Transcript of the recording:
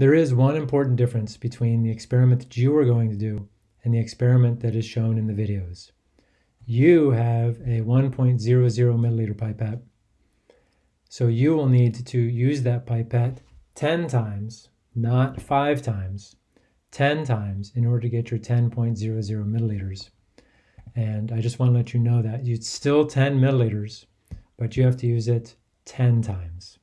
There is one important difference between the experiment that you are going to do and the experiment that is shown in the videos. You have a 1.00 milliliter pipette. So you will need to use that pipette 10 times, not 5 times, 10 times in order to get your 10.00 milliliters. And I just want to let you know that it's still 10 milliliters, but you have to use it 10 times.